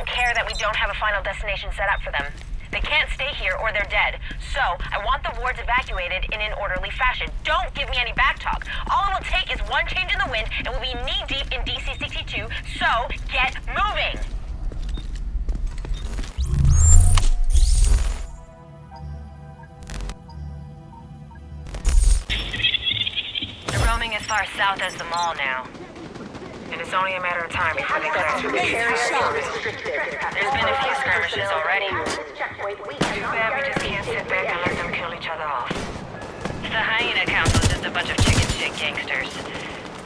don't care that we don't have a final destination set up for them. They can't stay here or they're dead. So, I want the wards evacuated in an orderly fashion. Don't give me any backtalk. All it will take is one change in the wind and we'll be knee-deep in DC-62, so get moving! They're roaming as far south as the mall now. And it's only a matter of time before they crash. There's been a few skirmishes already. Too bad we just can't sit back and let them kill each other off. The Hyena Council's just a bunch of chicken shit gangsters.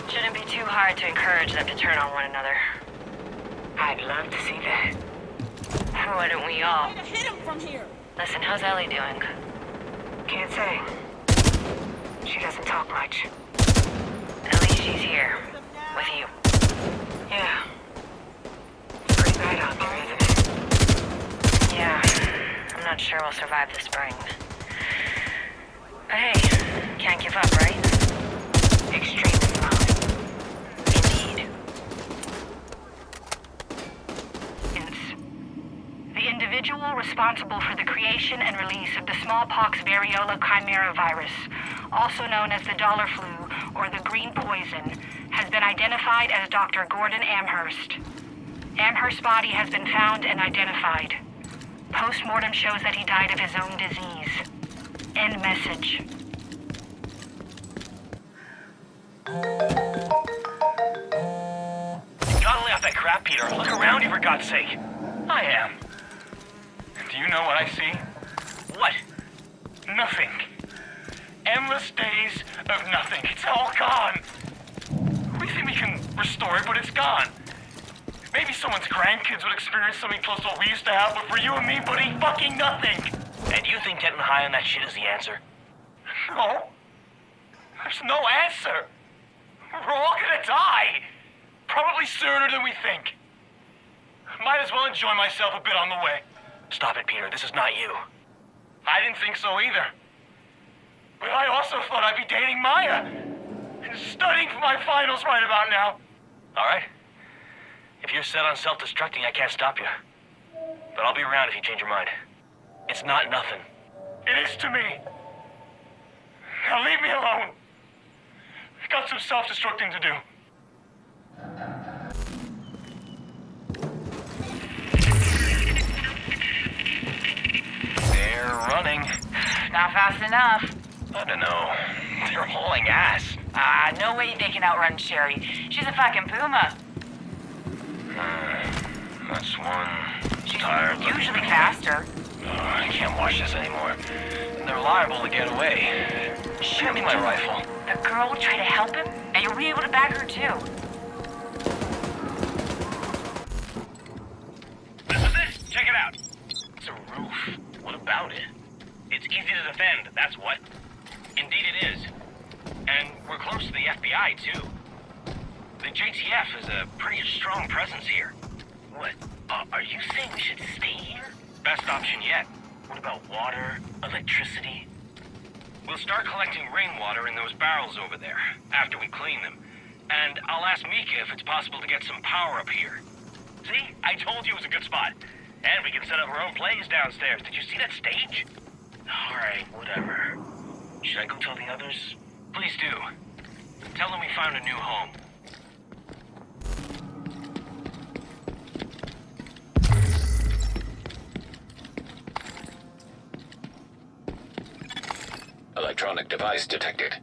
Shouldn't be too hard to encourage them to turn on one another. I'd love to see that. Why don't we all? Hit him from here! Listen, how's Ellie doing? Can't say. She doesn't talk much. At least she's here. With you. Yeah. It's pretty bad out there, isn't it? Yeah. I'm not sure we'll survive the spring. But hey, can't give up, right? The individual responsible for the creation and release of the smallpox variola chimera virus, also known as the dollar flu or the green poison, has been identified as Dr. Gordon Amherst. Amherst's body has been found and identified. Postmortem shows that he died of his own disease. End message. Gotta lay off that crap, Peter. Look around you, for God's sake. I am. Do you know what I see? What? Nothing. Endless days of nothing. It's all gone. We think we can restore it, but it's gone. Maybe someone's grandkids would experience something close to what we used to have, but for you and me, buddy, fucking nothing. And you think getting high on that shit is the answer? No. There's no answer. We're all gonna die. Probably sooner than we think. Might as well enjoy myself a bit on the way. Stop it, Peter. This is not you. I didn't think so either. But I also thought I'd be dating Maya. And studying for my finals right about now. All right. If you're set on self-destructing, I can't stop you. But I'll be around if you change your mind. It's not nothing. It is to me. Now leave me alone. I've got some self-destructing to do. They're running. Not fast enough. I don't know. They're hauling ass. Ah, no way they can outrun Sherry. She's a fucking puma. Uh, that's one. She's tired. usually faster. Oh, I can't watch this anymore. They're liable to get away. Shoot me my rifle. The girl will try to help him, and you'll be able to back her too. This is it. Check it out. It's a roof. What about it? It's easy to defend, that's what. Indeed it is. And we're close to the FBI, too. JTF is a pretty strong presence here. What? Uh, are you saying we should stay here? Best option yet. What about water, electricity? We'll start collecting rainwater in those barrels over there, after we clean them. And I'll ask Mika if it's possible to get some power up here. See? I told you it was a good spot. And we can set up our own plays downstairs. Did you see that stage? Alright, whatever. Should I go tell the others? Please do. Tell them we found a new home. Electronic device detected.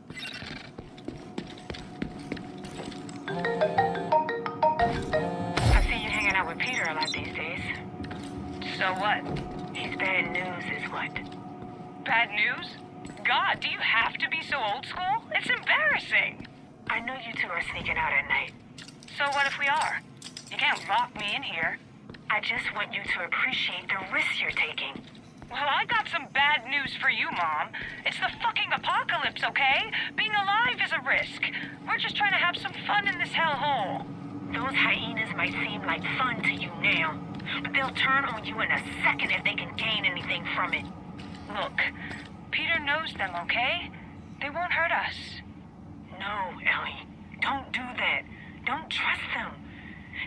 I see you hanging out with Peter a lot these days. So what? He's bad news, is what? Bad news? God, do you have to be so old school? It's embarrassing. I know you two are sneaking out at night. So what if we are? You can't lock me in here. I just want you to appreciate the risks you're taking. Well, I got some bad news for you, Mom. It's the fucking apocalypse, okay? Being alive is a risk. We're just trying to have some fun in this hellhole. Those hyenas might seem like fun to you now, but they'll turn on you in a second if they can gain anything from it. Look, Peter knows them, okay? They won't hurt us. No, Ellie. Don't do that. Don't trust them.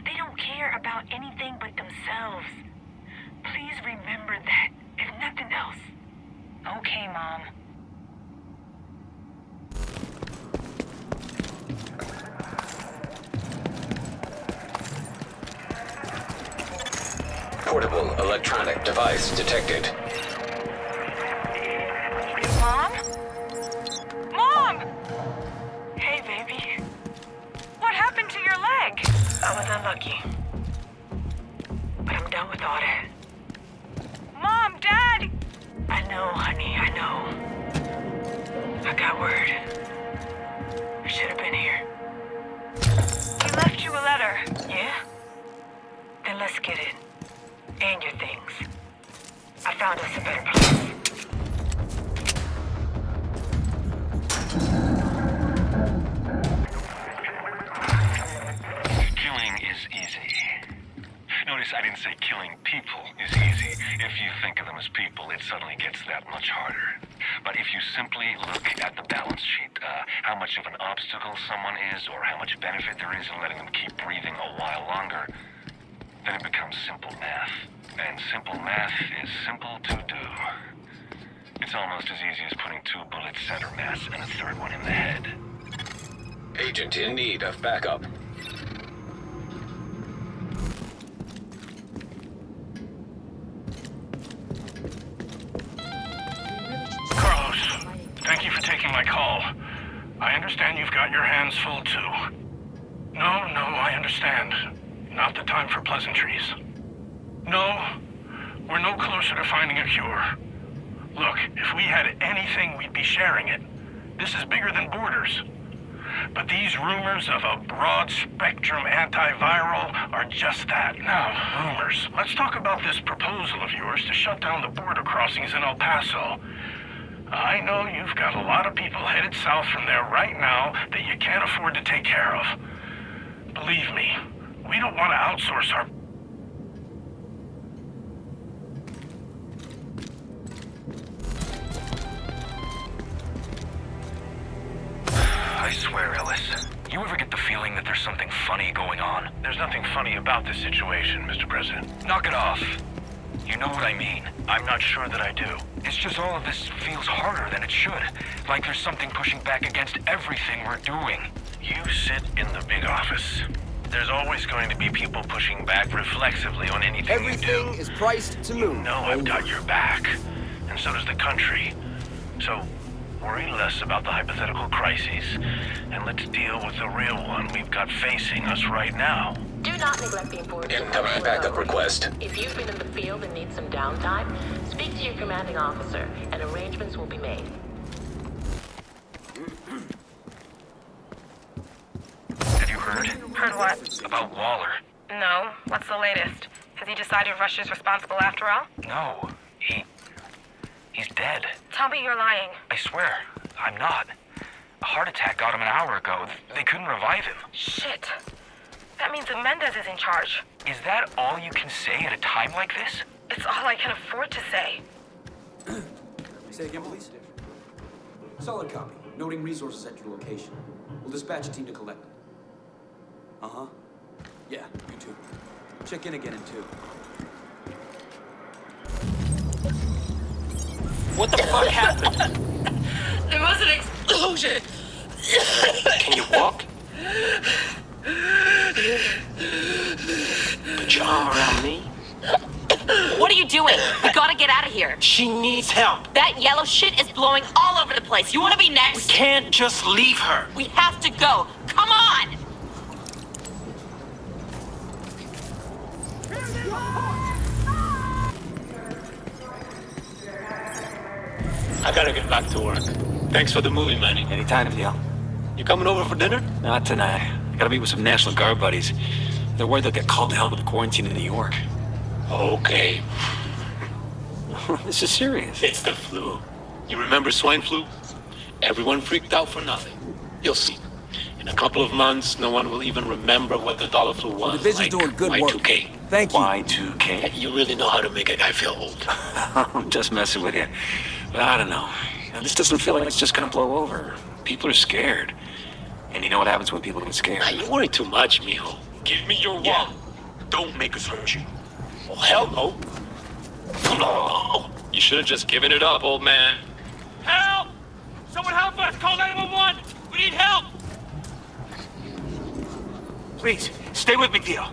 They don't care about anything but themselves. Please remember that, if nothing else. Okay, Mom. Portable electronic device detected. Mom? Mom! Hey, baby. What happened to your leg? I was unlucky. But I'm done with all that. Know, honey, I know. I got word. I should have been here. He left you a letter. Yeah? Then let's get it. And your things. I found us a better place. Killing is easy. Notice I didn't say killing people is easy. If you think of them as people, it suddenly gets that much harder. But if you simply look at the balance sheet, uh, how much of an obstacle someone is, or how much benefit there is in letting them keep breathing a while longer, then it becomes simple math. And simple math is simple to do. It's almost as easy as putting two bullets center mass and a third one in the head. Agent in need of backup. Understand you've got your hands full too. No, no, I understand. Not the time for pleasantries. No, we're no closer to finding a cure. Look, if we had anything, we'd be sharing it. This is bigger than borders. But these rumors of a broad spectrum antiviral are just that. Now, rumors. Let's talk about this proposal of yours to shut down the border crossings in El Paso. I know you've got a lot of people headed south from there right now that you can't afford to take care of. Believe me, we don't want to outsource our I swear, Ellis. You ever get the feeling that there's something funny going on? There's nothing funny about this situation, Mr. President. Knock it off. You know what I mean. I'm not sure that I do. It's just all of this feels harder than it should. Like there's something pushing back against everything we're doing. You sit in the big office. There's always going to be people pushing back reflexively on anything you do. Everything is priced to move. You know I've got your back, and so does the country. So worry less about the hypothetical crises, and let's deal with the real one we've got facing us right now. Do not neglect the importance of Incoming backup request. If you've been in the field and need some downtime, speak to your commanding officer, and arrangements will be made. Have you heard? Heard what? About Waller? No. What's the latest? Has he decided Russia's responsible after all? No. He. He's dead. Tell me you're lying. I swear. I'm not. A heart attack got him an hour ago. They couldn't revive him. Shit. That means that Mendez is in charge. Is that all you can say at a time like this? It's all I can afford to say. Let me say again, please. Solid copy. Noting resources at your location. We'll dispatch a team to collect them. Uh-huh. Yeah, you too. Check in again in two. What the fuck happened? There was an explosion! Can you walk? Put your arm around me. What are you doing? We gotta get out of here. She needs help. That yellow shit is blowing all over the place. You wanna be next? We can't just leave her. We have to go. Come on! I gotta get back to work. Thanks for the movie, Manny. Anytime, Theo. You coming over for dinner? Not tonight. I gotta meet with some National Guard buddies. They're worried they'll get called to hell with the quarantine in New York. Okay. this is serious. It's the flu. You remember swine flu? Everyone freaked out for nothing. You'll see. In a couple of months, no one will even remember what the dollar flu was. division's like doing good work. Y2K. Thank you. Y2K. You really know how to make a guy feel old. I'm just messing with you. But I don't know, This doesn't feel like it's just gonna blow over. People are scared. And you know what happens when people get scared? Now, you worry too much, mijo. Give me your wallet. Don't make us hurt you. Oh, hell no. Oh, no. You should have just given it up, old man. Help! Someone help us! Call 911! We need help! Please, stay with me, Theo.